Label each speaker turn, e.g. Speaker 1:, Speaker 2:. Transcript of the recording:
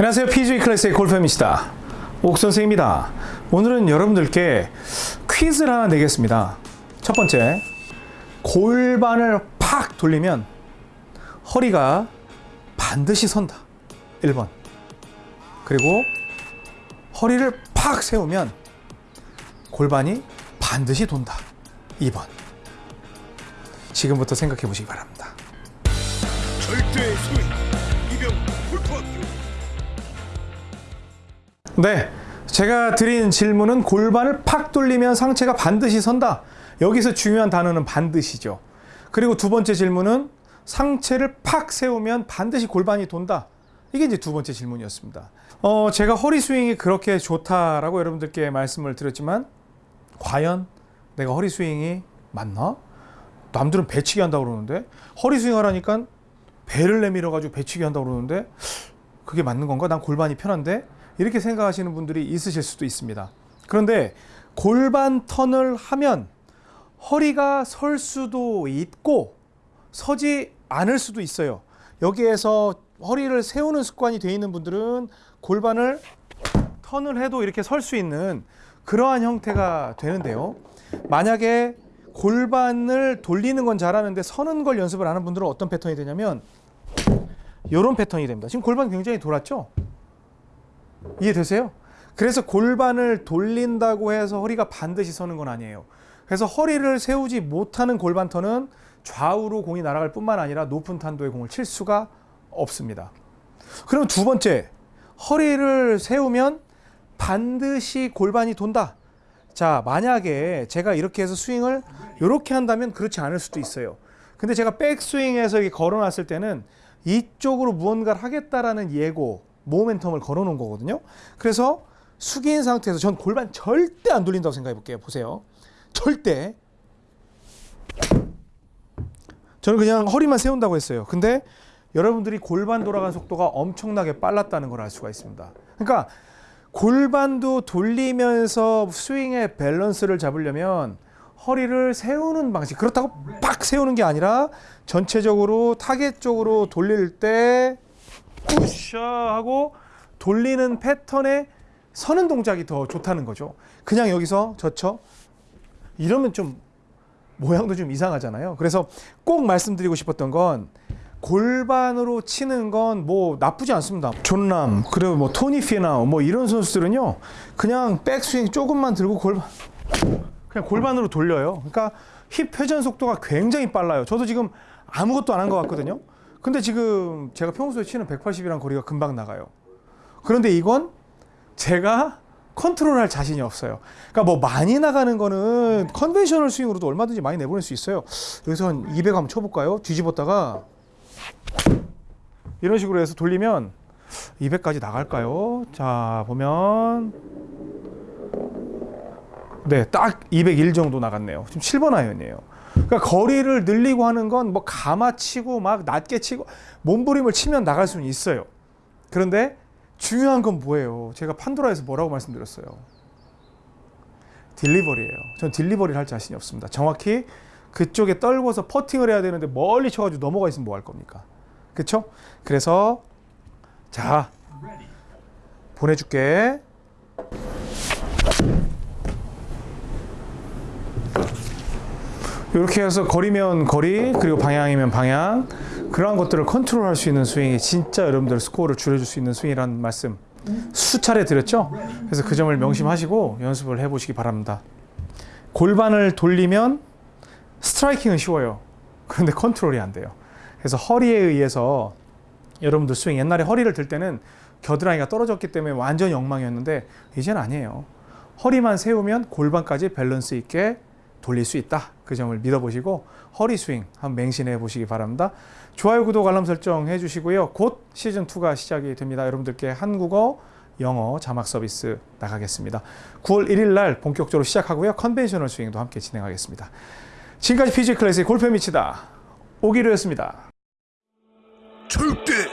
Speaker 1: 안녕하세요. PGA 클래스의 골프입니다. 옥선생입니다. 오늘은 여러분들께 퀴즈를 하나 내겠습니다. 첫 번째, 골반을 팍 돌리면 허리가 반드시 선다. 1번. 그리고 허리를 팍 세우면 골반이 반드시 돈다. 2번. 지금부터 생각해 보시기 바랍니다.
Speaker 2: 절대 소위 이병 골프학교
Speaker 1: 네. 제가 드린 질문은 골반을 팍 돌리면 상체가 반드시 선다. 여기서 중요한 단어는 반드시죠. 그리고 두 번째 질문은 상체를 팍 세우면 반드시 골반이 돈다. 이게 이제 두 번째 질문이었습니다. 어, 제가 허리 스윙이 그렇게 좋다라고 여러분들께 말씀을 드렸지만 과연 내가 허리 스윙이 맞나? 남들은 배치기 한다고 그러는데 허리 스윙 하라니까 배를 내밀어 가지고 배치기 한다고 그러는데 그게 맞는 건가? 난 골반이 편한데 이렇게 생각하시는 분들이 있으실 수도 있습니다. 그런데 골반 턴을 하면 허리가 설 수도 있고 서지 않을 수도 있어요. 여기에서 허리를 세우는 습관이 되어 있는 분들은 골반을 턴을 해도 이렇게 설 수 있는 그러한 형태가 되는데요. 만약에 골반을 돌리는 건 잘하는데 서는 걸 연습을 하는 분들은 어떤 패턴이 되냐면 이런 패턴이 됩니다. 지금 골반 굉장히 돌았죠? 이해되세요? 그래서 골반을 돌린다고 해서 허리가 반드시 서는 건 아니에요. 그래서 허리를 세우지 못하는 골반 턴은 좌우로 공이 날아갈 뿐만 아니라 높은 탄도의 공을 칠 수가 없습니다. 그럼 두 번째, 허리를 세우면 반드시 골반이 돈다. 자, 만약에 제가 이렇게 해서 스윙을 이렇게 한다면 그렇지 않을 수도 있어요. 근데 제가 백스윙에서 걸어놨을 때는 이쪽으로 무언가를 하겠다라는 예고, 모멘텀을 걸어놓은 거거든요. 그래서 숙인 상태에서 전 골반 절대 안 돌린다고 생각해 볼게요. 보세요. 절대. 저는 그냥 허리만 세운다고 했어요. 근데 여러분들이 골반 돌아가는 속도가 엄청나게 빨랐다는 걸 알 수가 있습니다. 그러니까 골반도 돌리면서 스윙의 밸런스를 잡으려면 허리를 세우는 방식 그렇다고 빡 세우는 게 아니라 전체적으로 타겟 쪽으로 돌릴 때 우샤 하고 돌리는 패턴에 서는 동작이 더 좋다는 거죠. 그냥 여기서 젖혀 이러면 좀 모양도 좀 이상하잖아요. 그래서 꼭 말씀드리고 싶었던 건 골반으로 치는 건 뭐 나쁘지 않습니다. 존남 그리고 뭐 토니 피나 뭐 이런 선수들은요 그냥 백스윙 조금만 들고 골반 그냥 골반으로 돌려요. 그러니까 힙 회전 속도가 굉장히 빨라요. 저도 지금 아무것도 안 한 것 같거든요. 근데 지금 제가 평소에 치는 180이란 거리가 금방 나가요. 그런데 이건 제가 컨트롤할 자신이 없어요. 그러니까 뭐 많이 나가는 거는 conventional 스윙으로도 얼마든지 많이 내보낼 수 있어요. 여기서 한 200 한번 쳐볼까요? 뒤집었다가 이런 식으로 해서 돌리면 200까지 나갈까요? 자 보면 네, 딱 201 정도 나갔네요. 지금 7번 아이언이에요. 그러니까 거리를 늘리고 하는 건뭐 가마 치고 막 낮게 치고 몸부림을 치면 나갈 수는 있어요. 그런데 중요한 건 뭐예요? 제가 판도라에서 뭐라고 말씀드렸어요? 딜리버리예요. 전 딜리버리를 할 자신이 없습니다. 정확히 그쪽에 떨궈서 퍼팅을 해야 되는데 멀리 쳐가지고 넘어가 있으면 뭐 할 겁니까? 그렇죠? 그래서 자 보내줄게. 이렇게 해서 거리면 거리 그리고 방향이면 방향 그러한 것들을 컨트롤할 수 있는 스윙이 진짜 여러분들 스코어를 줄여줄 수 있는 스윙이라는 말씀 수차례 드렸죠? 그래서 그 점을 명심하시고 연습을 해보시기 바랍니다. 골반을 돌리면 striking은 쉬워요. 그런데 컨트롤이 안 돼요. 그래서 허리에 의해서 여러분들 스윙 옛날에 허리를 들 때는 겨드랑이가 떨어졌기 때문에 완전히 엉망이었는데 이제는 아니에요. 허리만 세우면 골반까지 밸런스 있게 돌릴 수 있다. 그 점을 믿어보시고 허리 스윙 한번 맹신해 보시기 바랍니다. 좋아요, 구독, 알람 설정 해주시고요. 곧 시즌2가 시작이 됩니다. 여러분들께 한국어, 영어 자막 서비스 나가겠습니다. 9월 1일 날 본격적으로 시작하고요. conventional 스윙도 함께 진행하겠습니다. 지금까지 PG 클래스의 골프 미치다 오기로였습니다.
Speaker 2: 절대